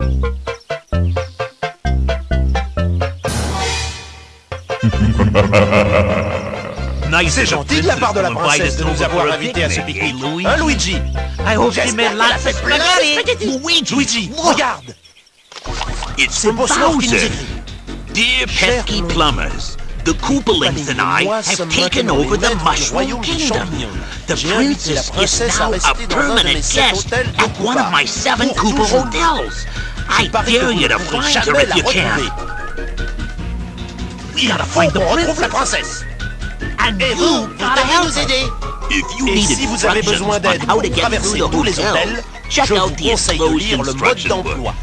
C'est gentil de la part de la princesse de nous avoir invités à ce pique-nique. Hein, Luigi? I hope you J'espère made lots of spaghetti. Luigi, regarde. It's C'est Bowser. Dear pesky plumbers, the Koopalings and I have taken over the Mushroom Kingdom. The princess is now a rester dans un de mes permanent guest at one of my seven Pour Koopa hotels. I Il paraît que dare you to find her if you can. We gotta find the qu'on retrouve la princess. And you gotta help her. If you need si vous avez instructions besoin on d'aide how pour to get traverser through the tous les hotel, check out the conseille de lire explosion le mode instruction book.